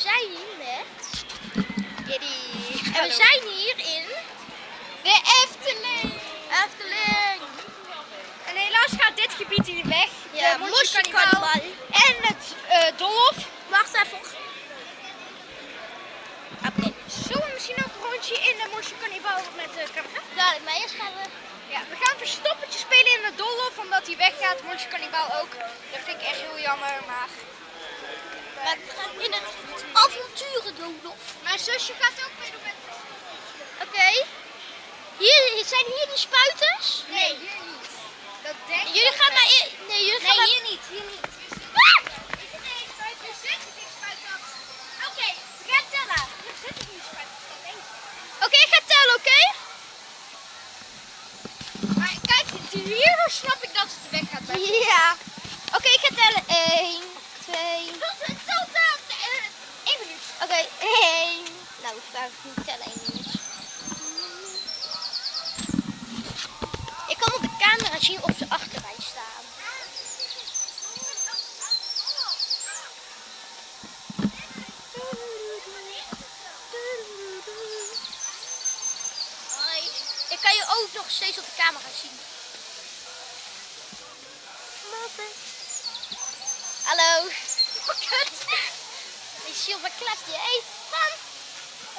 zijn hier met Eddie. En we zijn hier in de Efteling. Efteling. En helaas gaat dit gebied hier weg. Ja, de Mosje Cannibal. En het eh Dolf. Wacht even. Oké. Zullen we misschien ook een rondje in de Mosje Cannibal met de camera? Dadelijk, maar eerst gaan we... Ja, we gaan verstoppertje spelen in de Dolf, omdat hij weggaat. Mosje Cannibal ook. Dat vind ik echt heel jammer, maar... Maar we gaan in het avonturendolhof. Mijn zusje gaat ook meedoen met... Oké. Hier zijn hier die spuiters? Nee, hier niet. Dat denk ik. Jullie gaan maar... Nee, jullie gaan Nee, maar... hier niet. Hier niet. Ah! Nee. Oké, we gaan tellen. Er zitten geen spuiters. dat denk ik. Oké, ik ga tellen, oké? Maar kijk, hier snap ik dat het weg gaat. Ja. Oké, ik ga tellen. 1, 2... Dat is hetzelfde. Eén minuut. Oké, 1. Nou, ik ga niet tellen, 1 minuut. Ik kan op de camera zien of ze achter mij staan. Hoi. Ik kan je ook nog steeds op de camera zien. Hallo. Oh, kut. Die zilver klept je. Hé, man.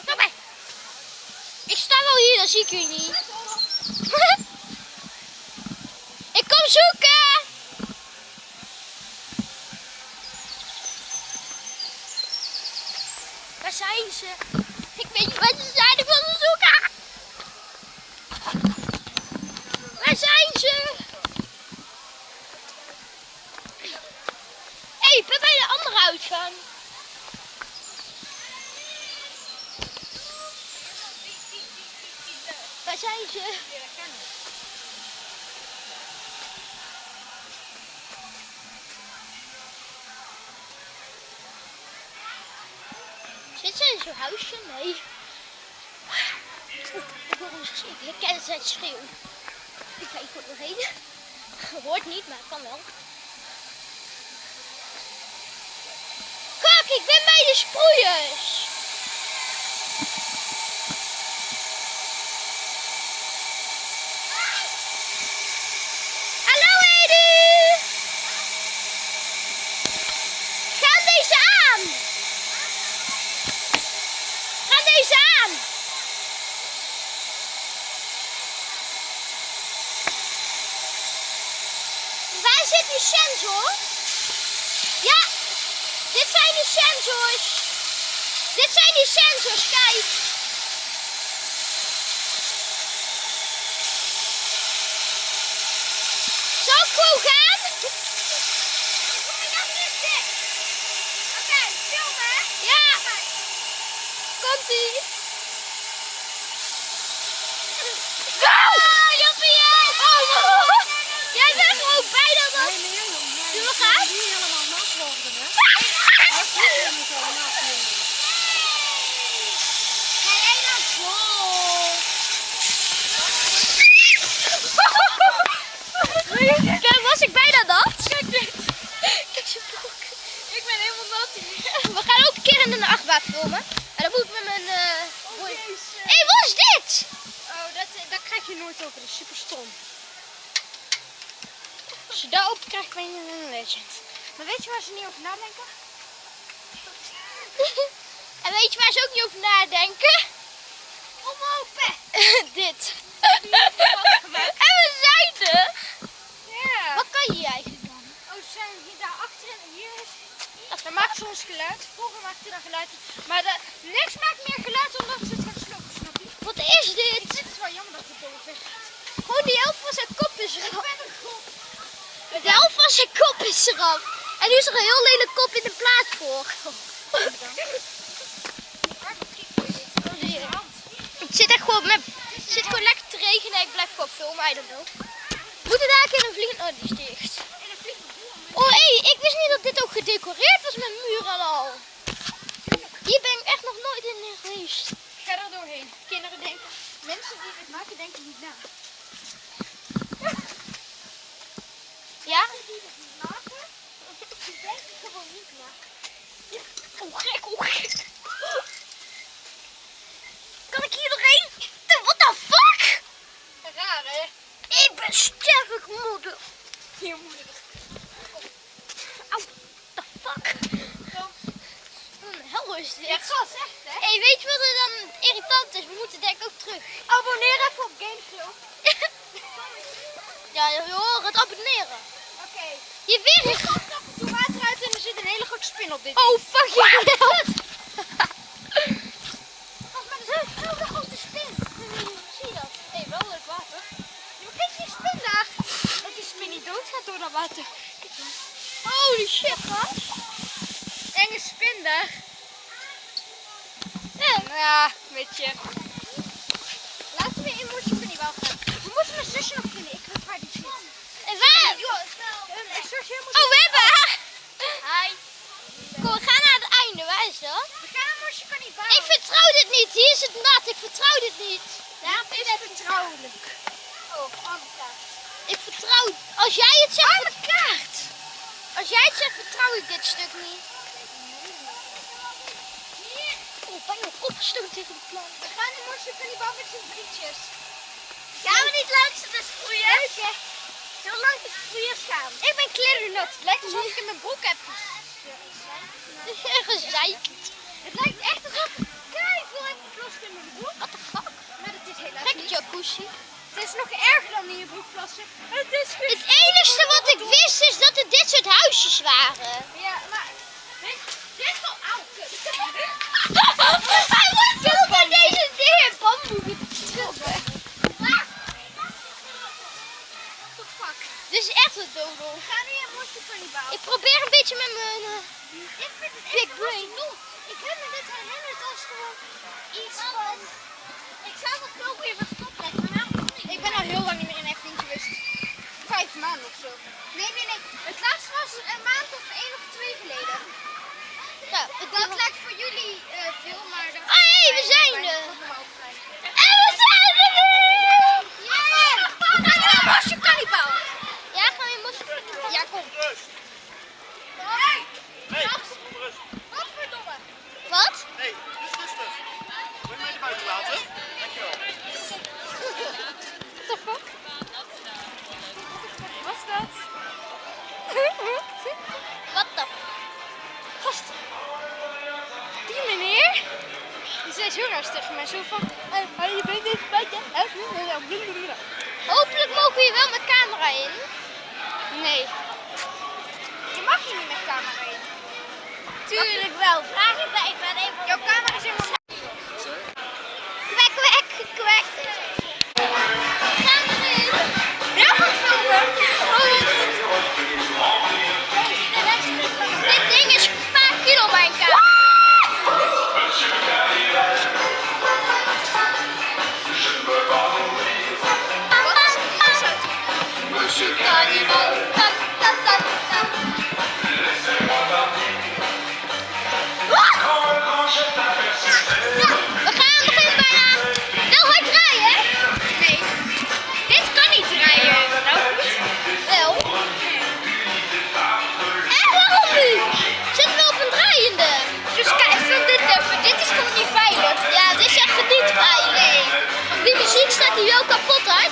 Kom maar. Ik sta wel hier, dan zie ik jullie niet. ik kom zoeken. Zijn ze? Ik weet niet waar ze ik wil ze zoeken. Waar zijn ze? Hé, hey, ik ben bij de andere uitgang. Waar zijn ze? Zit Nee. Ik herken zijn schreeuw. Ik ga hier nog heen. Hoort niet, maar het kan wel. Kijk, ik ben bij de sproeiers. Hallo Edi! Gaan deze aan! Gaan deze aan! Waar zit die sensor? Ja, dit zijn de sensors. Dit zijn die sensors, kijk. Zal ik gewoon gaan? Oké, filmen. Ja. Komt ie. Oh, Joppie! Oh, jij bent gewoon bijna dat. Zullen we gaan? Die helemaal nat worden, hè? Kijk, was ik bijna nat? Kijk dit. Kijk zijn broek. Ik ben helemaal nat hier. We gaan ook een keer in een achtbaan filmen. En dan moet ik met mijn... eh boy- Jezus. Hé, hey, wat is dit? Oh, dat, dat krijg je nooit open. Dat is super stom. Als je daar open krijgt, ben je een legend. Maar weet je waar ze niet over nadenken? en weet je waar ze ook niet over nadenken? Omopen! dit. en we zijn er. Ja. Wat kan je eigenlijk dan? Oh, ze zijn hier daar achter en hier is... Dat maakt soms geluid. Vroeger maakte dat geluid. Maar de, niks maakt meer geluid omdat ze het gaan slopen, snap je? Wat is dit? Dit is wel jammer dat het boven weggaat. Gewoon die helft van zijn kop is Ik ben een groep. De helft van zijn kop is eraf. En nu is er een heel lelijk kop in de plaats voor. Het zit echt gewoon, met, het zit gewoon lekker te regenen en ik blijf gewoon filmen, I don't know. Moeten daar een keer een vlieg... Oh, die is dicht. Oh, hé, hey, ik wist niet dat dit ook gedecoreerd was met muren en al. Hier ben ik echt nog nooit in geweest. Ga er doorheen. Kinderen denken, mensen die dit maken denken niet na. Ja? Ik denk het gewoon niet maken. Oh gek, hoe gek. Kan ik hier nog doorheen? What the fuck? Raar hè? Ik ben sterk moeder. Hier moeder. Au, the fuck. Hel is dit? Ja, gas echt hè? Hé, hey, weet je wat er dan irritant is? We moeten denk ik ook terug. Abonneer even op Gameshow. ja, je horen het abonneren. Je weer Er komt af en toe water uit en er zit een hele grote spin op dit. Oh, fuck you. Oh, maar er zit een hele grote spin. Zie je dat? Hé, wel leuk water. Ja, maar kijk die spin daar. Dat die spin niet doodgaat door dat water. Holy shit, gast. Enge spin daar. Ja. Ja, weet je. Laten we in Moesje Cannibal gaan. We moeten mijn zusje nog vinden. Ik weet haar niet zien. En waar? Mijn zusje moet... Oh, we hebben haar. Hi. Kom, we gaan naar het einde. Waar is dat? We gaan naar Moesje Cannibal. Ik vertrouw dit niet. Hier is het nat. Ik vertrouw dit niet. Daarom is het vertrouwelijk. Oh, andere kaart. Ik vertrouw... Als jij het zegt... Arme kaart. Als jij het zegt, vertrouw ik dit stuk niet. Oh, tegen de plank. We gaan in Moesje Cannibal met zijn vriendjes. Gaan we niet langs de sproeiers? Zo lang de sproeiers gaan. Ik ben klerenut. Het lijkt alsof ik in mijn broek heb Gezeikt. Het lijkt echt alsof ik veel heb geplast in mijn broek. What the fuck? Maar dat is helaas het jacuzzi. Het is nog erger dan in je broek plassen. Het is Het enigste wat ik wist is dat er dit soort huisjes waren. Ja, maar... Dit, is wel echt een. We gaan nu in Moesje Cannibal. Ik probeer een beetje met mijn... eh, Ik vind het Big brain. Ik heb me dit herinnerd als gewoon iets van... Ik zou wel veel weer wat maar nou. Ik ben al heel lang niet meer in Efteling geweest. Vijf maanden of zo. Nee, nee, nee. Het laatste was een maand of één of twee geleden. Ja, het Dat lijkt voor jullie eh, veel, maar... Dat Ah, hey, we zijn er. En we zijn er nu! Yeah! We gaan naar Moesje Cannibal. Ja, gaan we in Moskou? Ja, kom. Hey! Hey, Raar tegen mij. Zo van... eh, je bent even bij je. Hopelijk mogen we hier wel met camera in. Nee. Je mag hier niet met camera in. Tuurlijk wel. Vraag ik bij. Ik ben even... Jouw camera is.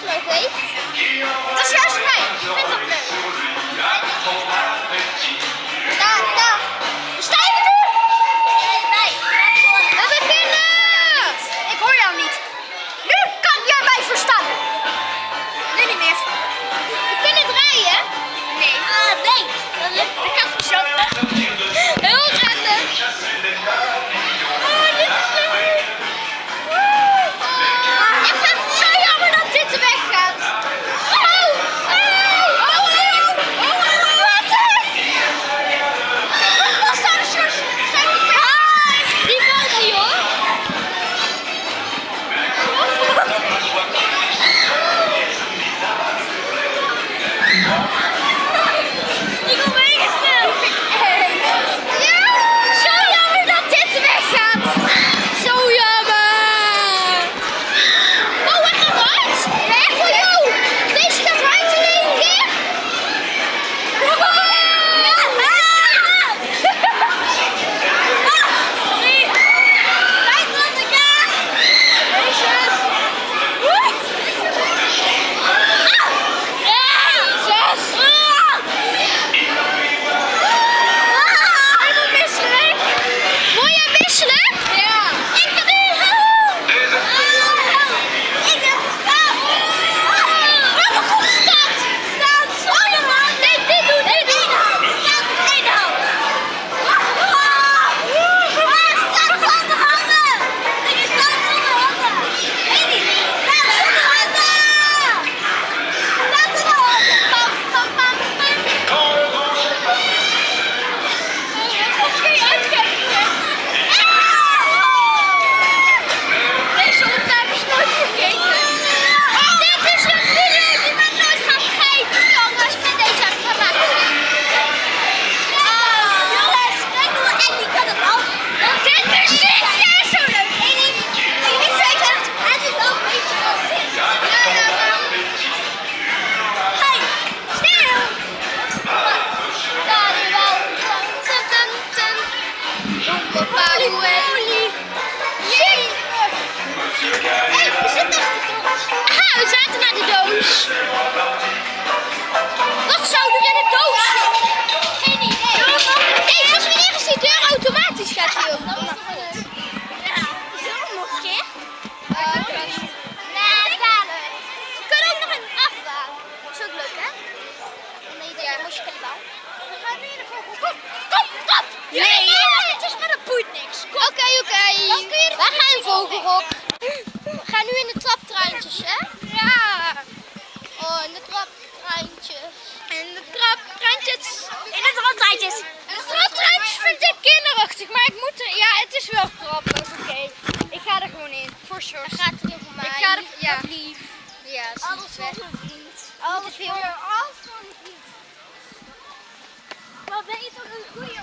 Die muziek we zaten naar de doos. Wat zouden we in de doos. Geen idee. Kijk, zoals als we hier eens die deur automatisch gaat, joh. Dat is toch leuk. Nog een keer? Nee, daar. dan. We kunnen ook nog een afbouw. Dat is ook leuk, hè? Ja. moest je geen. We gaan nu in de vogel. Kom, kom, kom. Nee. nee. Oké, oké. Waar gaan We gaan in vogelhok. We gaan nu in de traptruintjes, hè? In het rondrijtjes. Het rondrijtjes vind ik kinderachtig, maar ik moet er... Ja, het is wel grappig, oké. Ik ga er gewoon in, voor sure. Het gaat er over mij. Ik ga er... Ja. Lief. Ja, is Alles voor mijn vriend. Alles voor je. Alles voor mijn vriend. Wat ben je toch een goeie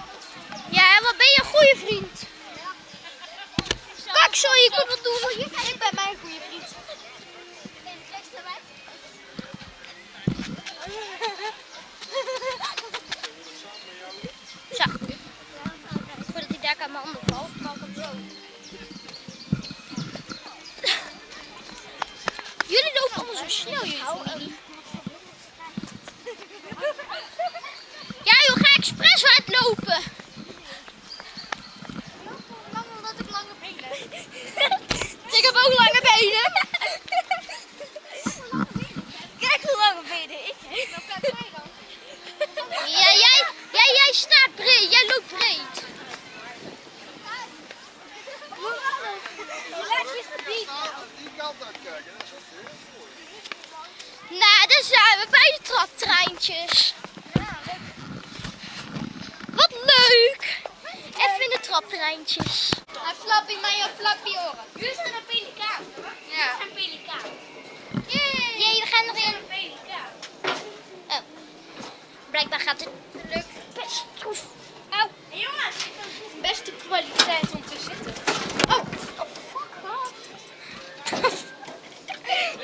Ja, wat ben je een goede vriend. Pak zo, sorry, ik wat doen. Je ik ben mijn goede vriend. En de bij mij. Jullie lopen allemaal zo snel, jullie familie. Ja joh, ga expres hardlopen. Lang omdat ik lange benen heb. Ik heb ook lange benen. Kijk hoe lange benen ik heb. Dan kijk jij dan. Ja, jij, jij, jij staat breed, jij loopt breed. Je laat je gebied. Die kant uitkijken, dat is ook heel mooi. Nou, daar zijn we bij de traptreintjes. Wat leuk. Even in de Hij flappy, maar je flappy oren. Jullie zijn een pelikaan. Ja. een pelikaan. Jee, we gaan nog in. Een pelikaan. Oh. Blijkbaar gaat het leuk best goed. Au. Hey, jongens. Beste kwaliteit om te zitten. Oh, oh fuck off.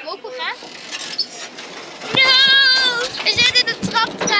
Mogen we gaan? No! We zitten in het traptreintje.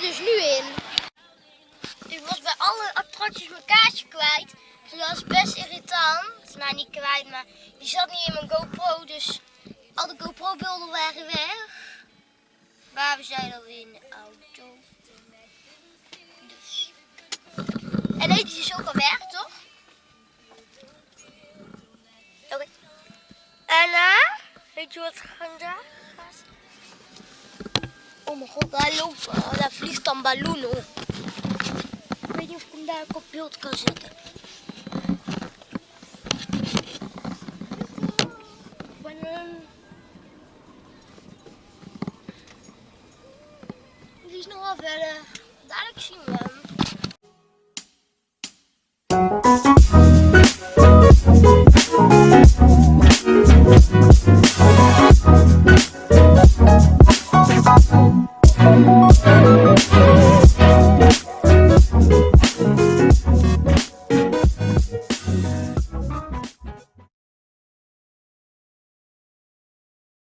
Dus nu in. Ik was bij alle attracties mijn kaartje kwijt. Dus dat was best irritant. Nou, niet kwijt, maar die zat niet in mijn GoPro. Dus al de GoPro-beelden waren weg. Maar we zijn alweer in de auto. Dus. En deze is ook al weg, toch? Oké. En eh, weet je wat vandaag gaat? Oh mijn god, daar, loopt, oh, daar vliegt dan ballon op. Ik weet niet of ik hem daar op beeld kan zetten. Ballon. Die is nog wel verder.